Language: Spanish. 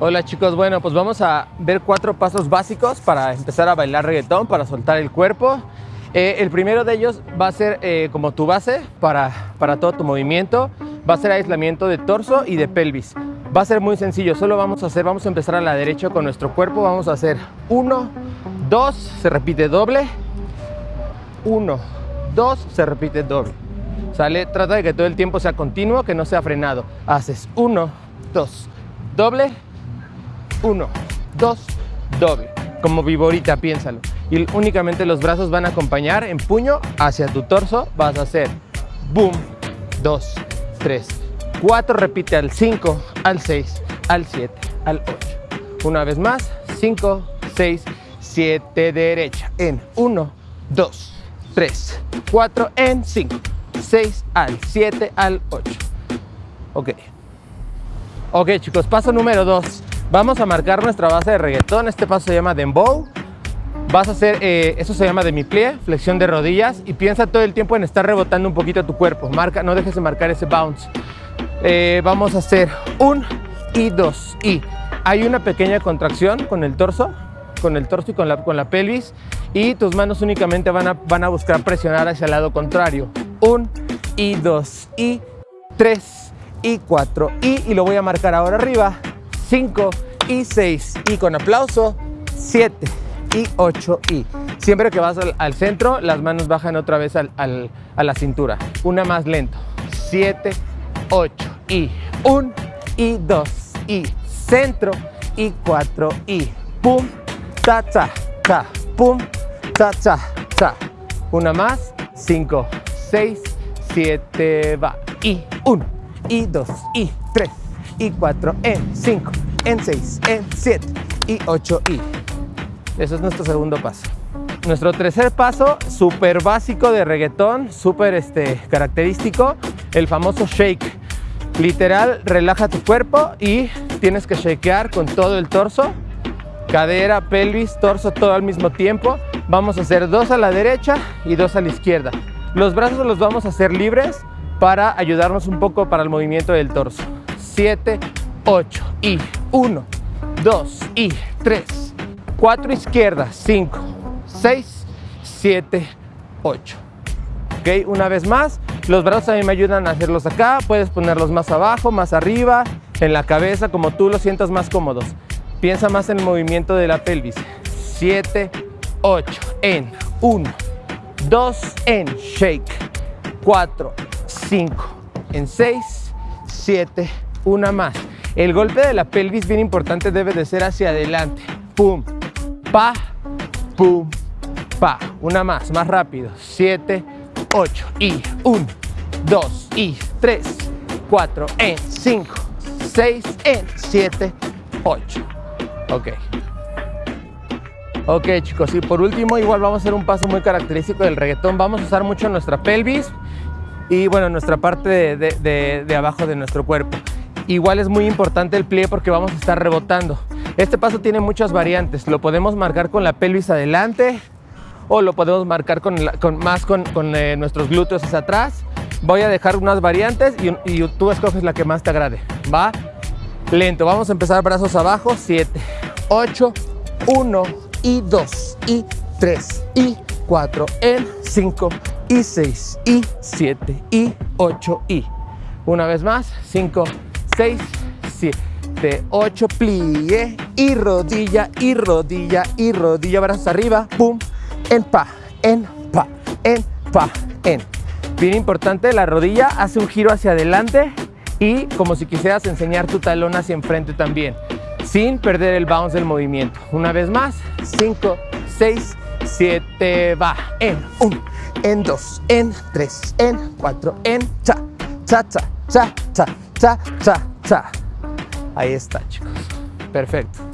Hola chicos, bueno pues vamos a ver cuatro pasos básicos para empezar a bailar reggaetón, para soltar el cuerpo. Eh, el primero de ellos va a ser eh, como tu base para, para todo tu movimiento, va a ser aislamiento de torso y de pelvis. Va a ser muy sencillo, solo vamos a hacer, vamos a empezar a la derecha con nuestro cuerpo, vamos a hacer uno, dos, se repite doble, uno, dos, se repite doble. ¿Sale? Trata de que todo el tiempo sea continuo, que no sea frenado. Haces uno, dos, doble, uno, dos, doble. Como viborita, piénsalo. Y únicamente los brazos van a acompañar en puño hacia tu torso. Vas a hacer boom, dos, tres, cuatro. Repite al cinco, al seis, al siete, al ocho. Una vez más, cinco, seis, siete, derecha. En uno, dos, tres, cuatro, en cinco, seis, al siete, al ocho. Ok. Ok chicos, paso número dos. Vamos a marcar nuestra base de reggaetón. Este paso se llama Dembow. Vas a hacer, eh, eso se llama demi-plie, flexión de rodillas. Y piensa todo el tiempo en estar rebotando un poquito tu cuerpo. Marca, no dejes de marcar ese bounce. Eh, vamos a hacer un y dos y. Hay una pequeña contracción con el torso, con el torso y con la, con la pelvis. Y tus manos únicamente van a, van a buscar presionar hacia el lado contrario. Un y dos y tres y cuatro y. Y lo voy a marcar ahora arriba 5 y 6 y con aplauso 7 y 8 y siempre que vas al, centro las manos bajan otra vez al, a la cintura. Una más lento. 7 8 y 1 y 2 y centro y 4 y pum ta ta ta pum ta ta ta una más 5 6 7 va. Y 1 y 2 y 3 y 4, en 5, en 6, en 7 y 8 y. Eso es nuestro segundo paso. Nuestro tercer paso, súper básico de reggaetón, súper este, característico, el famoso shake. Literal, relaja tu cuerpo y tienes que shakear con todo el torso, cadera, pelvis, torso, todo al mismo tiempo. Vamos a hacer dos a la derecha y dos a la izquierda. Los brazos los vamos a hacer libres para ayudarnos un poco para el movimiento del torso. 7, 8 y 1, 2 y 3, 4 izquierdas, 5, 6, 7, 8. Ok, una vez más, los brazos mí me ayudan a hacerlos acá, puedes ponerlos más abajo, más arriba, en la cabeza, como tú los sientas más cómodos. Piensa más en el movimiento de la pelvis. 7, 8, en 1, 2, en shake, 4, 5, en 6, 7, una más. El golpe de la pelvis, bien importante, debe de ser hacia adelante. Pum, pa, pum, pa. Una más, más rápido. Siete, ocho y un, dos y tres, cuatro, en cinco, seis, en siete, ocho. Ok. Ok chicos, y por último igual vamos a hacer un paso muy característico del reggaetón. Vamos a usar mucho nuestra pelvis y bueno, nuestra parte de, de abajo de nuestro cuerpo. Igual es muy importante el plie porque vamos a estar rebotando. Este paso tiene muchas variantes. Lo podemos marcar con la pelvis adelante o lo podemos marcar con, más con, eh, nuestros glúteos hacia atrás. Voy a dejar unas variantes y, y, tú escoges la que más te agrade. ¿Va? Lento. Vamos a empezar brazos abajo. 7, 8, 1 y 2 y 3 y 4 en 5 y 6 y 7 y 8 y una vez más 5 6, 7, 8, plie y rodilla y rodilla y rodilla, brazos arriba, pum, en pa, en pa, en pa, en. Bien importante, la rodilla hace un giro hacia adelante y como si quisieras enseñar tu talón hacia enfrente también, sin perder el bounce del movimiento. Una vez más, 5, 6, 7, va, en 1, en 2, en 3, en 4, en cha, cha, cha, cha, cha, cha, cha, Ahí está, chicos. Perfecto.